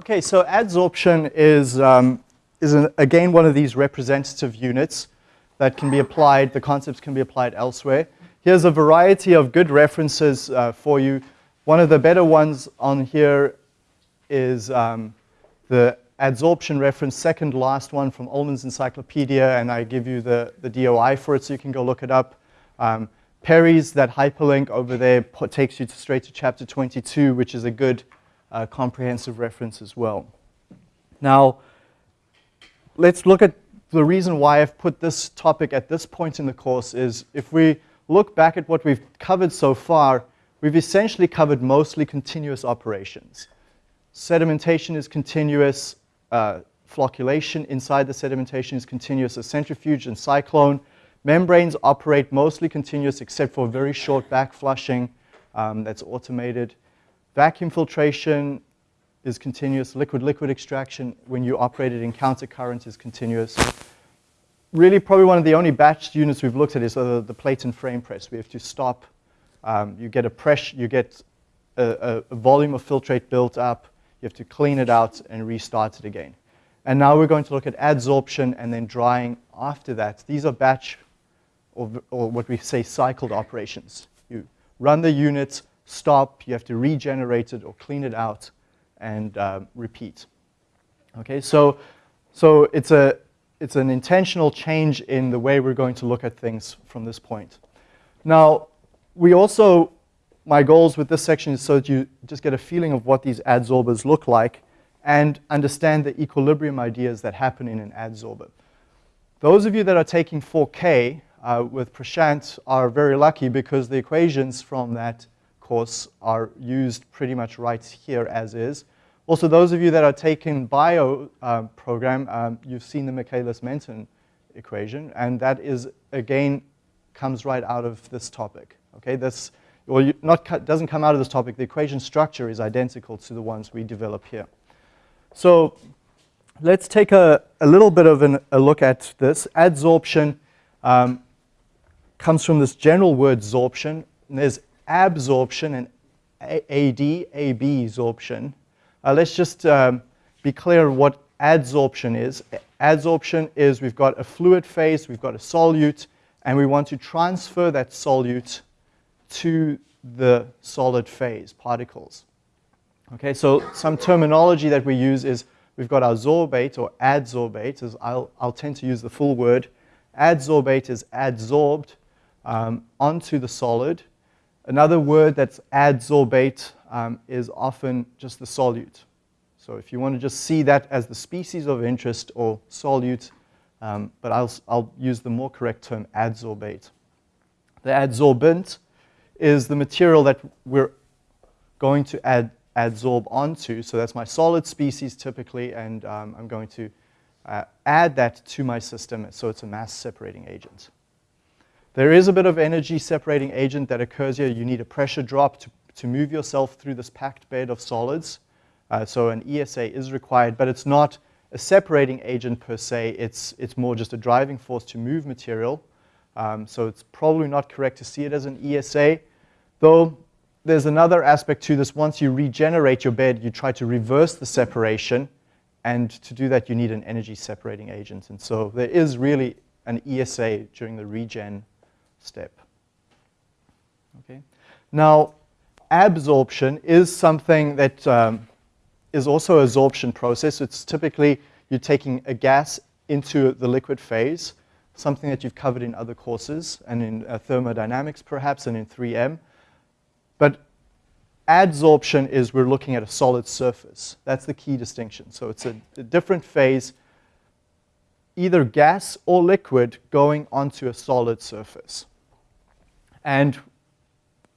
Okay, so adsorption is, um, is an, again one of these representative units that can be applied, the concepts can be applied elsewhere. Here's a variety of good references uh, for you. One of the better ones on here is um, the adsorption reference, second last one from Ullmann's Encyclopedia, and I give you the, the DOI for it so you can go look it up. Um, Perry's, that hyperlink over there, takes you to straight to chapter 22, which is a good uh, comprehensive reference as well. Now, let's look at the reason why I've put this topic at this point in the course is if we look back at what we've covered so far, we've essentially covered mostly continuous operations. Sedimentation is continuous, uh, flocculation inside the sedimentation is continuous, a centrifuge and cyclone. Membranes operate mostly continuous except for very short back flushing um, that's automated. Vacuum filtration is continuous. Liquid-liquid extraction when you operate it in countercurrent is continuous. Really probably one of the only batch units we've looked at is uh, the plate and frame press. We have to stop. Um, you get a pressure, you get a, a, volume of filtrate built up. You have to clean it out and restart it again. And now we're going to look at adsorption and then drying after that. These are batch or, or what we say cycled operations. You run the unit, stop, you have to regenerate it or clean it out and uh, repeat. Okay, so, so it's, a, it's an intentional change in the way we're going to look at things from this point. Now, we also, my goals with this section is so that you just get a feeling of what these adsorbers look like and understand the equilibrium ideas that happen in an adsorber. Those of you that are taking 4K uh, with Prashant are very lucky because the equations from that course are used pretty much right here as is. Also, those of you that are taking bio uh, program, um, you've seen the Michaelis-Menten equation, and that is, again, comes right out of this topic. Okay, this, well, you, not doesn't come out of this topic. The equation structure is identical to the ones we develop here. So let's take a, a little bit of an, a look at this. Adsorption um, comes from this general word sorption. And there's absorption and AD, AB absorption. Uh, let's just um, be clear what adsorption is. Adsorption is we've got a fluid phase, we've got a solute, and we want to transfer that solute to the solid phase, particles. Okay, so some terminology that we use is we've got our sorbate or adsorbate, as I'll, I'll tend to use the full word. Adsorbate is adsorbed um, onto the solid. Another word that's adsorbate um, is often just the solute. So if you want to just see that as the species of interest or solute, um, but I'll, I'll use the more correct term adsorbate. The adsorbent is the material that we're going to add, adsorb onto. So that's my solid species typically, and um, I'm going to uh, add that to my system so it's a mass separating agent. There is a bit of energy separating agent that occurs here. You need a pressure drop to, to move yourself through this packed bed of solids. Uh, so an ESA is required, but it's not a separating agent per se. It's, it's more just a driving force to move material. Um, so it's probably not correct to see it as an ESA. Though there's another aspect to this. Once you regenerate your bed, you try to reverse the separation. And to do that, you need an energy separating agent. And so there is really an ESA during the regen step. Okay. Now, absorption is something that um, is also a absorption process. It's typically you're taking a gas into the liquid phase, something that you've covered in other courses and in uh, thermodynamics perhaps and in 3M. But adsorption is we're looking at a solid surface. That's the key distinction. So it's a, a different phase, either gas or liquid going onto a solid surface. And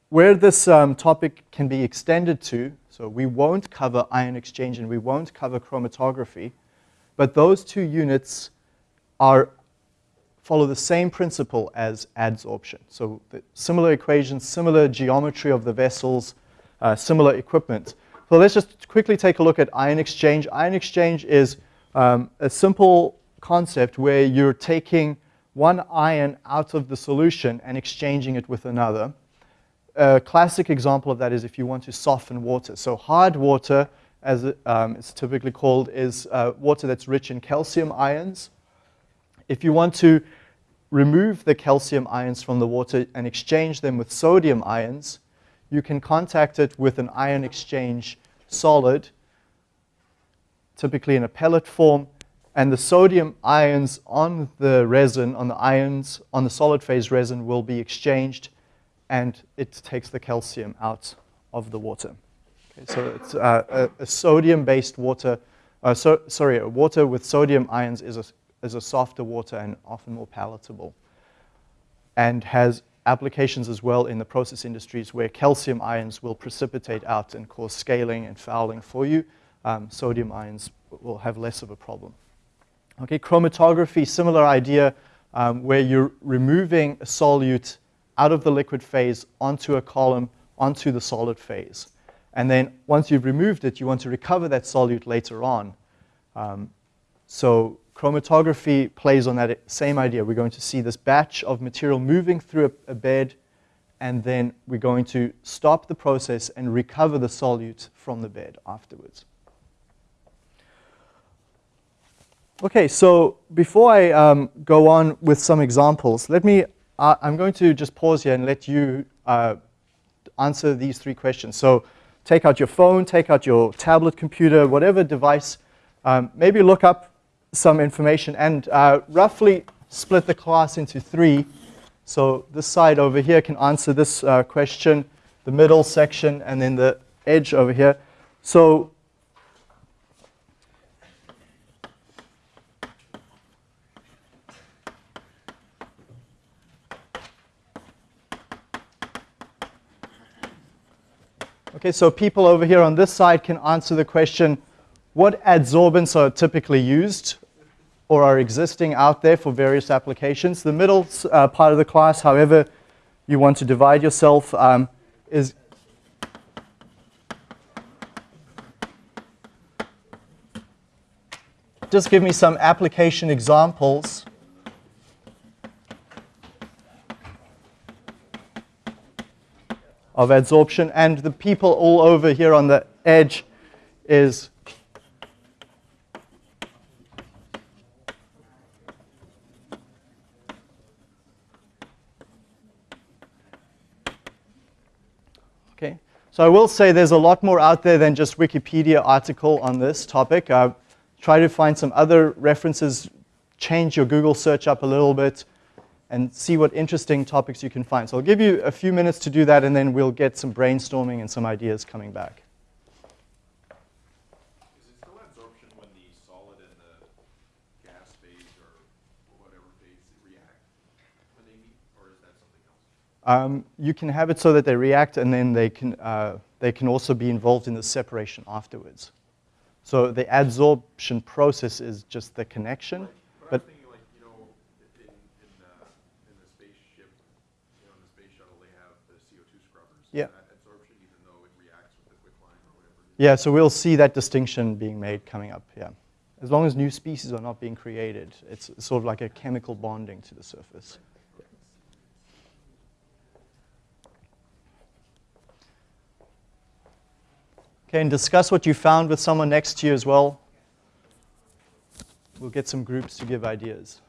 where this um, topic can be extended to, so we won't cover ion exchange and we won't cover chromatography, but those two units are, follow the same principle as adsorption. So similar equations, similar geometry of the vessels, uh, similar equipment. So let's just quickly take a look at ion exchange. Ion exchange is um, a simple concept where you're taking one ion out of the solution and exchanging it with another. A classic example of that is if you want to soften water. So hard water, as it, um, it's typically called, is uh, water that's rich in calcium ions. If you want to remove the calcium ions from the water and exchange them with sodium ions, you can contact it with an ion exchange solid, typically in a pellet form, and the sodium ions on the resin, on the ions, on the solid phase resin will be exchanged and it takes the calcium out of the water. Okay, so it's uh, a, a sodium-based water, uh, so, sorry, a water with sodium ions is a, is a softer water and often more palatable and has applications as well in the process industries where calcium ions will precipitate out and cause scaling and fouling for you. Um, sodium ions will have less of a problem. Okay, chromatography, similar idea, um, where you're removing a solute out of the liquid phase onto a column, onto the solid phase. And then once you've removed it, you want to recover that solute later on. Um, so chromatography plays on that same idea. We're going to see this batch of material moving through a, a bed, and then we're going to stop the process and recover the solute from the bed afterwards. Okay, so before I um, go on with some examples, let me, uh, I'm going to just pause here and let you uh, answer these three questions. So take out your phone, take out your tablet computer, whatever device, um, maybe look up some information and uh, roughly split the class into three. So this side over here can answer this uh, question, the middle section, and then the edge over here. So Okay, so people over here on this side can answer the question, what adsorbents are typically used or are existing out there for various applications? The middle uh, part of the class, however you want to divide yourself, um, is just give me some application examples of adsorption. And the people all over here on the edge is Okay, so I will say there's a lot more out there than just Wikipedia article on this topic. Try to find some other references, change your Google search up a little bit and see what interesting topics you can find. So I'll give you a few minutes to do that, and then we'll get some brainstorming and some ideas coming back. Is it still adsorption when the solid and the gas phase or whatever phase react when they meet, or is that something else? Um, you can have it so that they react, and then they can, uh, they can also be involved in the separation afterwards. So the adsorption process is just the connection. But, But- I'm thinking like, you know, in, in, uh, in the spaceship, you know, in the space shuttle, they have the CO2 scrubbers. Is Yeah. that adsorption even though it reacts with the quicklime or whatever? it is? Yeah, so we'll see that distinction being made coming up, yeah. As long as new species are not being created, it's sort of like a chemical bonding to the surface. Okay, and discuss what you found with someone next to you as well. We'll get some groups to give ideas.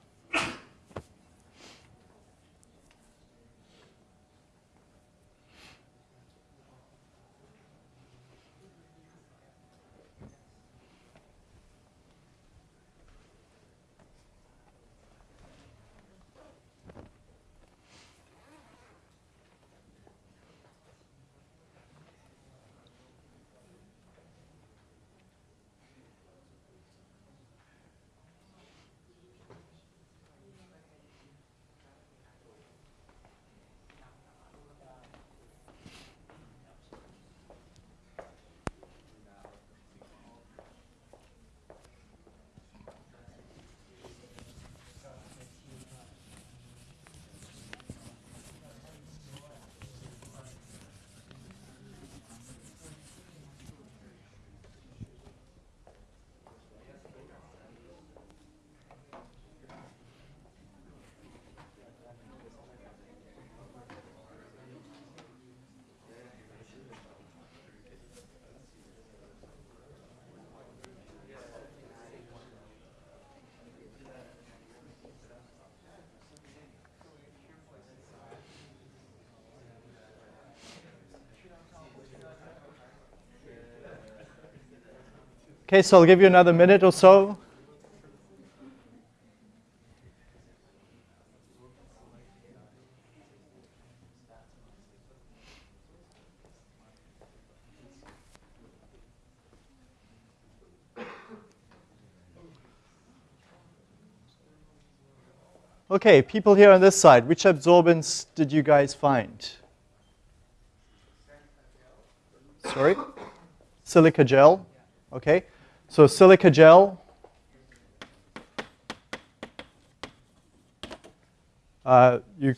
Okay, so I'll give you another minute or so. Okay, people here on this side, which absorbents did you guys find? Sorry? Silica gel. Okay, so silica gel. Uh, you,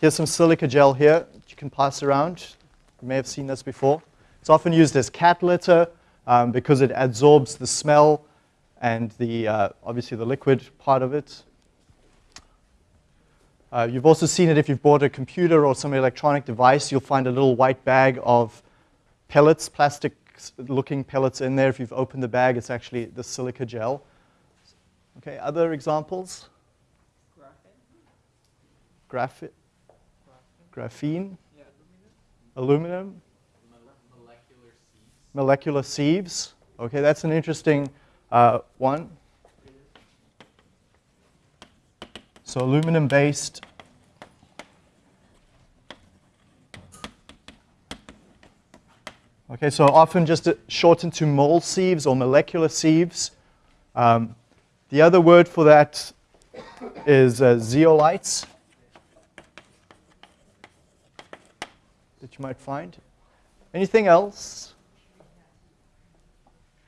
here's some silica gel here you can pass around. You may have seen this before. It's often used as cat litter um, because it absorbs the smell and the, uh, obviously the liquid part of it. Uh, you've also seen it if you've bought a computer or some electronic device, you'll find a little white bag of pellets, plastic looking pellets in there. If you've opened the bag, it's actually the silica gel. Okay, other examples? Graphite. Graphene. Yeah. Aluminum. molecular sieves. Molecular sieves. Okay, that's an interesting uh, one. So aluminum Okay, so often just shortened to mole sieves or molecular sieves. Um, the other word for that is uh, zeolites that you might find. Anything else?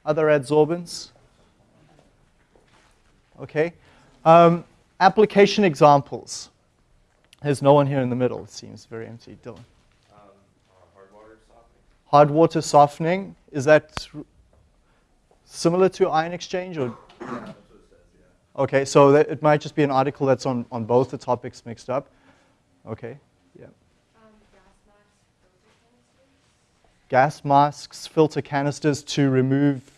Other adsorbents? Okay. Um, application examples. There's no one here in the middle. It seems very empty. Dylan. Um, uh, hard water softening? Hard water softening. Is that similar to ion exchange or? Yeah, that's what it says, yeah. Okay, so that, it might just be an article that's on, on both the topics mixed up. Okay, yeah. Um, gas masks, filter canisters. Gas masks, filter canisters to remove,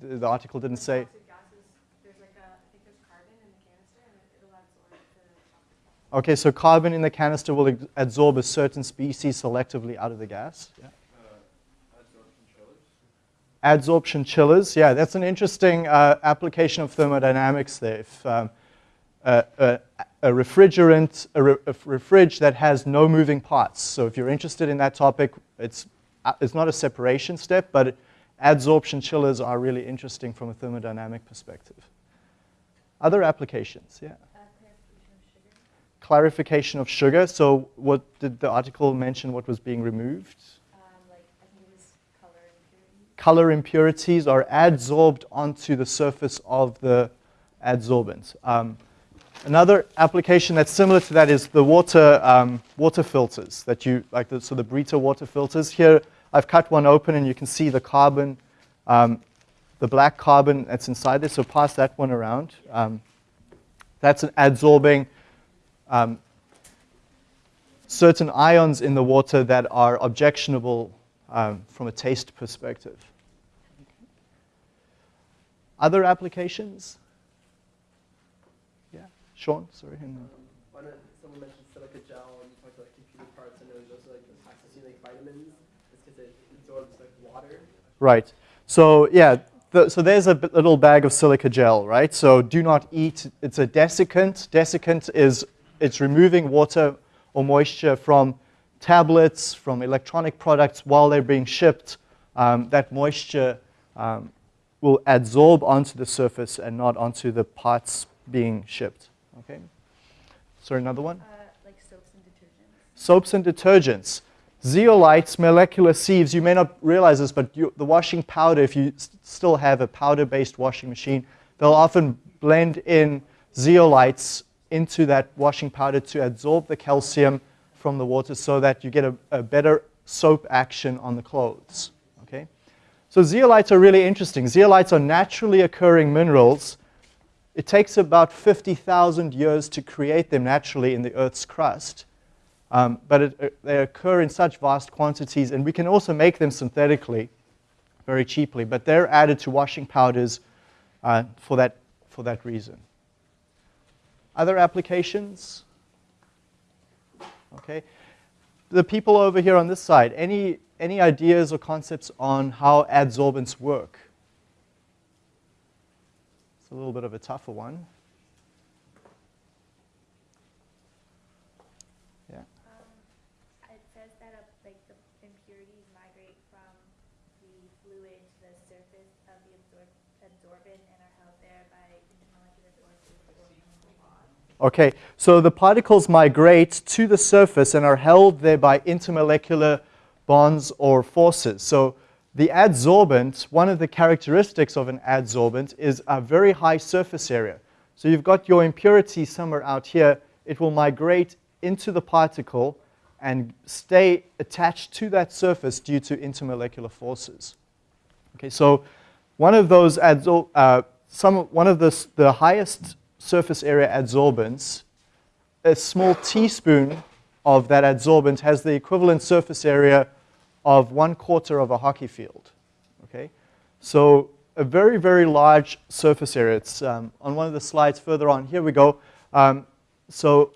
the, the article didn't say. Toxic gases, there's like a, I think there's carbon in the canister and it- it'll absorb the toxic gas. Okay, so carbon in the canister will absorb a certain species selectively out of the gas. Yeah. Adsorption chillers? Yeah, that's an interesting uh, application of thermodynamics there. If um, a, a, a refrigerant, a, re, a refrige that has no moving parts. So if you're interested in that topic, it's, uh, it's not a separation step, but adsorption chillers are really interesting from a thermodynamic perspective. Other applications, yeah. Clarification of sugar. Clarification of sugar. So what did the article mention what was being removed? Um, like, I think it was color impurity. Color impurities are adsorbed onto the surface of the adsorbent. Um, another application that's similar to that is the water, um, water filters that you, like the, so the Brita water filters. Here I've cut one open and you can see the carbon, um, the black carbon that's inside there, so pass that one around. Um, that's an adsorbing um, certain ions in the water that are objectionable um, from a taste perspective. Other applications? Yeah, Sean, sorry. and- Why not, someone mentioned silica gel and you talked about computer parts, I know there's also like the toxicity like vitamins, it's because it absorbs like water. Right. So yeah, the, so there's a little bag of silica gel, right? So do not eat. It's a desiccant. Desiccant is it's removing water or moisture from tablets, from electronic products while they're being shipped. Um, that moisture um, will adsorb onto the surface and not onto the parts being shipped. Okay. So another one. Uh, like soaps and detergents. soaps and detergents. Zeolites, molecular sieves, you may not realize this, but you, the washing powder, if you still have a powder-based washing machine, they'll often blend in zeolites into that washing powder to absorb the calcium from the water so that you get a, a better soap action on the clothes. So zeolites are really interesting. Zeolites are naturally occurring minerals. It takes about 50,000 years to create them naturally in the Earth's crust. Um, but it, uh, they occur in such vast quantities, and we can also make them synthetically very cheaply, but they're added to washing powders uh, for, that, for that reason. Other applications? Okay. The people over here on this side, any, any ideas or concepts on how adsorbents work? It's a little bit of a tougher one. Yeah. Um, it says that uh, like the impurities migrate from the fluid to the surface of the absorb- absorbent and are held there by intermolecular forces or chemical bonds. Okay, so the particles migrate to the surface and are held there by intermolecular bonds or forces. So the adsorbent, one of the characteristics of an adsorbent is a very high surface area. So you've got your impurity somewhere out here. It will migrate into the particle and stay attached to that surface due to intermolecular forces. Okay, so one of those adsor- uh, some one of the, the highest surface area adsorbents, a small teaspoon of that adsorbent has the equivalent surface area of one quarter of a hockey field. Okay, so a very very large surface area. It's um, on one of the slides further on. Here we go. Um, so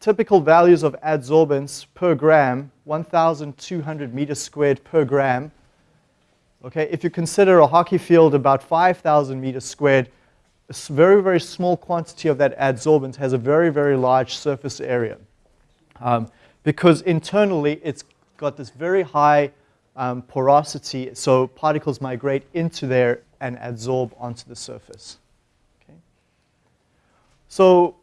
typical values of adsorbents per gram, 1,200 meters squared per gram. Okay, if you consider a hockey field about 5,000 meters squared, a very, very small quantity of that adsorbent has a very, very large surface area. Um, because internally it's got this very high um, porosity, so particles migrate into there and adsorb onto the surface. Okay. So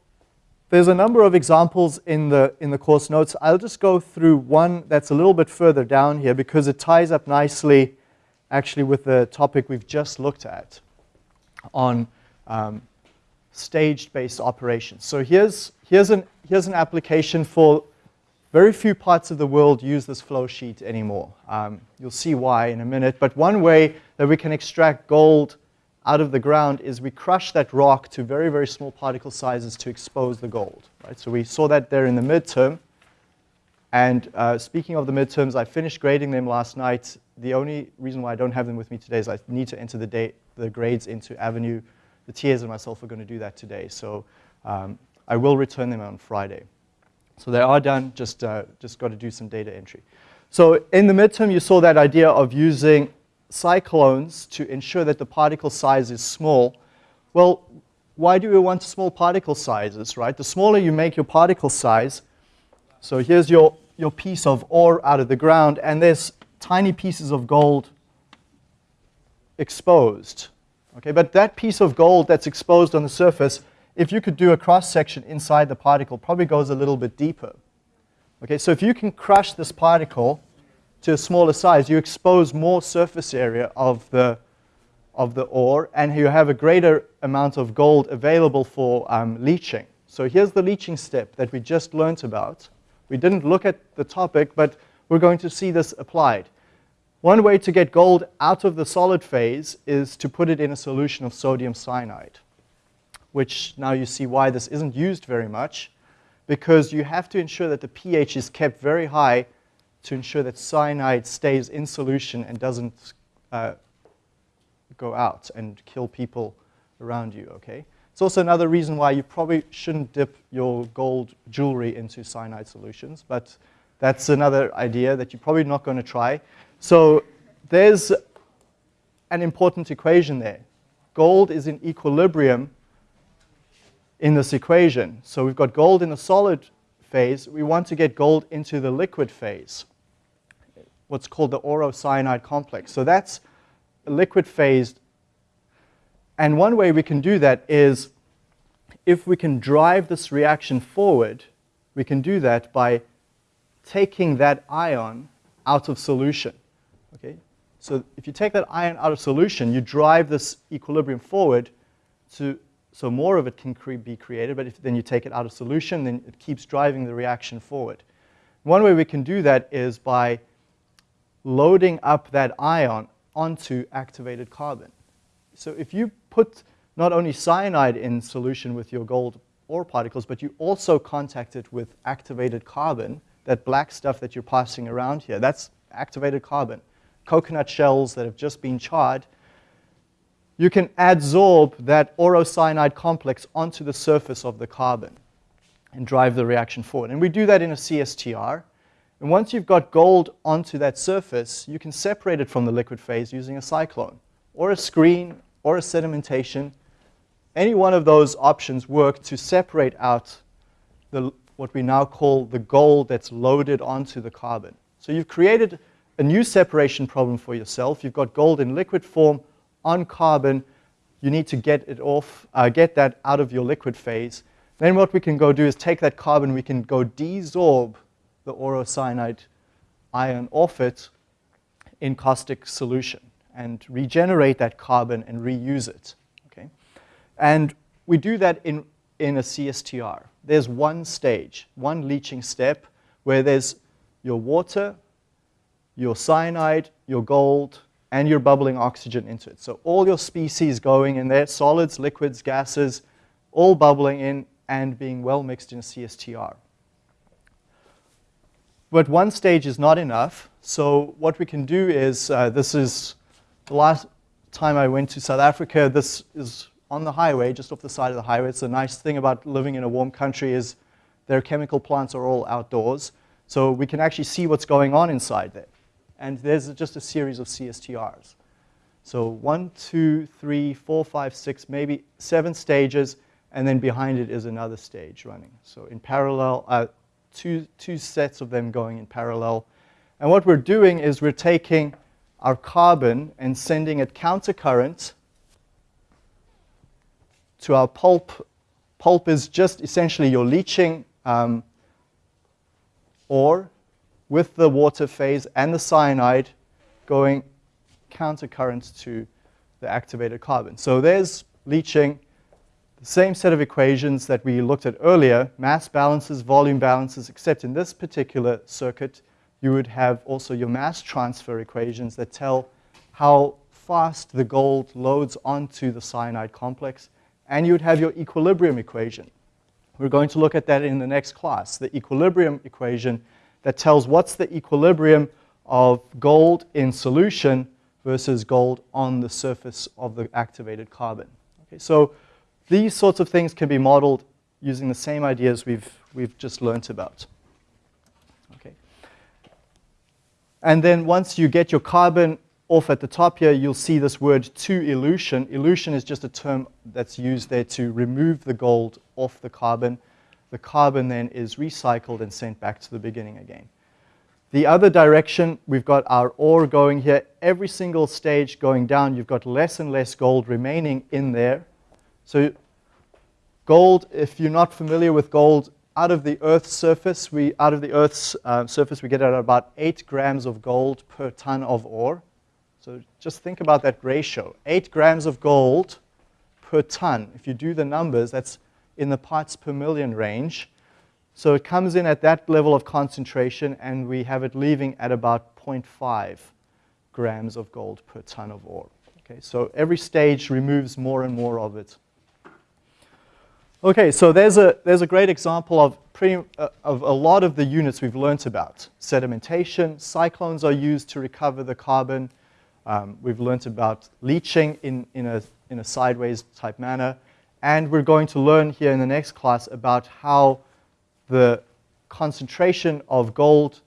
there's a number of examples in the, in the course notes. I'll just go through one that's a little bit further down here because it ties up nicely actually with the topic we've just looked at on um, staged-based operations. So here's, here's, an, here's an application for very few parts of the world use this flow sheet anymore. Um, you'll see why in a minute. But one way that we can extract gold out of the ground is we crush that rock to very, very small particle sizes to expose the gold. Right? So we saw that there in the midterm. And uh, speaking of the midterms, I finished grading them last night. The only reason why I don't have them with me today is I need to enter the, date, the grades into Avenue. The TAs and myself are going to do that today. So um, I will return them on Friday. So they are done, just, uh, just got to do some data entry. So in the midterm, you saw that idea of using cyclones to ensure that the particle size is small. Well, why do we want small particle sizes, right? The smaller you make your particle size, so here's your, your piece of ore out of the ground, and there's tiny pieces of gold exposed. Okay, but that piece of gold that's exposed on the surface, if you could do a cross section inside the particle, probably goes a little bit deeper. Okay, so if you can crush this particle to a smaller size, you expose more surface area of the, of the ore, and you have a greater amount of gold available for um, leaching. So here's the leaching step that we just learned about. We didn't look at the topic, but we're going to see this applied. One way to get gold out of the solid phase is to put it in a solution of sodium cyanide, which now you see why this isn't used very much, because you have to ensure that the pH is kept very high to ensure that cyanide stays in solution and doesn't uh, go out and kill people around you, okay? It's also another reason why you probably shouldn't dip your gold jewelry into cyanide solutions, but that's another idea that you're probably not going to try. So there's an important equation there. Gold is in equilibrium in this equation. So we've got gold in the solid phase. We want to get gold into the liquid phase, what's called the auro-cyanide complex. So that's a liquid phase. And one way we can do that is if we can drive this reaction forward, we can do that by taking that ion out of solution. Okay? So if you take that ion out of solution, you drive this equilibrium forward to, so more of it can cre be created, but if then you take it out of solution, then it keeps driving the reaction forward. One way we can do that is by loading up that ion onto activated carbon. So if you put not only cyanide in solution with your gold ore particles, but you also contact it with activated carbon, that black stuff that you're passing around here, that's activated carbon. Coconut shells that have just been charred, you can adsorb that aurocyanide complex onto the surface of the carbon and drive the reaction forward. And we do that in a CSTR. And once you've got gold onto that surface, you can separate it from the liquid phase using a cyclone or a screen or a sedimentation. any one of those options work to separate out the, what we now call the gold that's loaded onto the carbon. So you've created a new separation problem for yourself. You've got gold in liquid form on carbon. You need to get it off, uh, get that out of your liquid phase. Then what we can go do is take that carbon, we can go desorb the aurocyanide ion off it in caustic solution and regenerate that carbon and reuse it. Okay? And we do that in, in a CSTR. There's one stage, one leaching step, where there's your water, your cyanide, your gold, and you're bubbling oxygen into it. So all your species going in there, solids, liquids, gases, all bubbling in and being well mixed in a CSTR. But one stage is not enough. So what we can do is, uh, this is the last time I went to South Africa, this is on the highway, just off the side of the highway. It's a nice thing about living in a warm country is their chemical plants are all outdoors. So we can actually see what's going on inside there. And there's just a series of CSTRs. So one, two, three, four, five, six, maybe seven stages, and then behind it is another stage running. So in parallel, uh, two, two sets of them going in parallel. And what we're doing is we're taking our carbon and sending it countercurrent to our pulp. Pulp is just essentially your leaching um, ore with the water phase and the cyanide going countercurrent to the activated carbon. So there's leaching, the same set of equations that we looked at earlier, mass balances, volume balances, except in this particular circuit, you would have also your mass transfer equations that tell how fast the gold loads onto the cyanide complex, and you would have your equilibrium equation. We're going to look at that in the next class, the equilibrium equation that tells what's the equilibrium of gold in solution versus gold on the surface of the activated carbon. Okay, so these sorts of things can be modeled using the same ideas we've, we've just learned about. Okay. And then once you get your carbon off at the top here, you'll see this word to elution. Elution is just a term that's used there to remove the gold off the carbon. The carbon then is recycled and sent back to the beginning again. The other direction, we've got our ore going here. Every single stage going down, you've got less and less gold remaining in there. So gold, if you're not familiar with gold, out of the Earth's surface, we, out of the Earth's uh, surface, we get at about 8 grams of gold per ton of ore. So just think about that ratio. 8 grams of gold per ton. If you do the numbers, that's in the parts per million range. So it comes in at that level of concentration, and we have it leaving at about 0.5 grams of gold per ton of ore. Okay, so every stage removes more and more of it. Okay, so there's a, there's a great example of, pretty, uh, of a lot of the units we've learnt about. Sedimentation, cyclones are used to recover the carbon. Um, we've learnt about leaching in, in, a, in a sideways type manner. And we're going to learn here in the next class about how the concentration of gold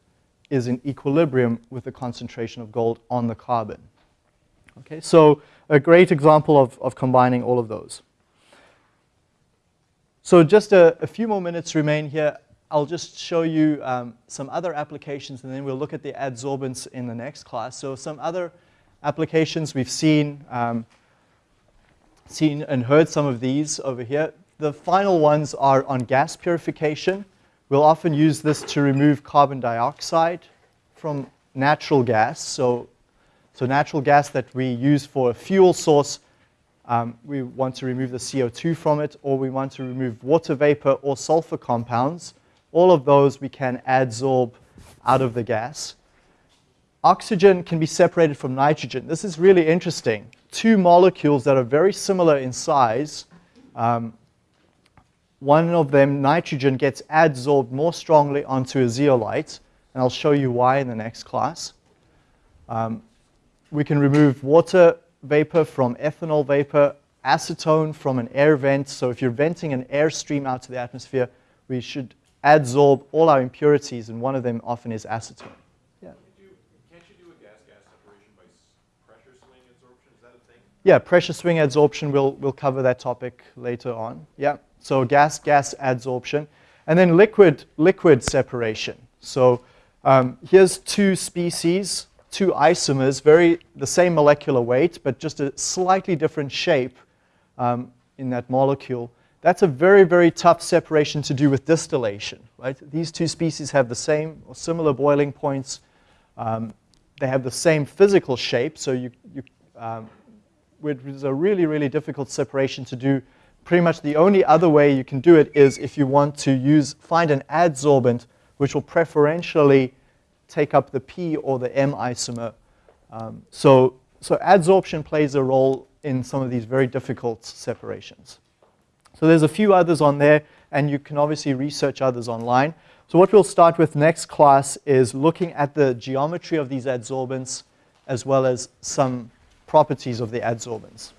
is in equilibrium with the concentration of gold on the carbon. Okay, so a great example of, of combining all of those. So just a, a, few more minutes remain here. I'll just show you um, some other applications and then we'll look at the adsorbents in the next class. So some other applications we've seen, um, seen and heard some of these over here. The final ones are on gas purification. We'll often use this to remove carbon dioxide from natural gas. So, so natural gas that we use for a fuel source um, we want to remove the CO2 from it, or we want to remove water vapor or sulfur compounds. All of those we can adsorb out of the gas. Oxygen can be separated from nitrogen. This is really interesting. Two molecules that are very similar in size. Um, one of them, nitrogen, gets adsorbed more strongly onto a zeolite, and I'll show you why in the next class. Um, we can remove water vapor from ethanol vapor, acetone from an air vent. So if you're venting an air stream out to the atmosphere, we should adsorb all our impurities, and one of them often is acetone. Yeah. Can't you do, can't you do a gas-gas separation by pressure swing adsorption? Is that a thing? Yeah, pressure swing adsorption, we'll, we'll cover that topic later on. Yeah, so gas, gas adsorption. And then liquid, liquid separation. So um, here's two species, two isomers, very the same molecular weight, but just a slightly different shape um, in that molecule. That's a very, very tough separation to do with distillation, right? These two species have the same or similar boiling points. Um, they have the same physical shape, so you, you um, it is a really, really difficult separation to do. Pretty much the only other way you can do it is if you want to use, find an adsorbent which will preferentially take up the P or the M isomer. Um, so, so adsorption plays a role in some of these very difficult separations. So there's a few others on there, and you can obviously research others online. So what we'll start with next class is looking at the geometry of these adsorbents as well as some properties of the adsorbents.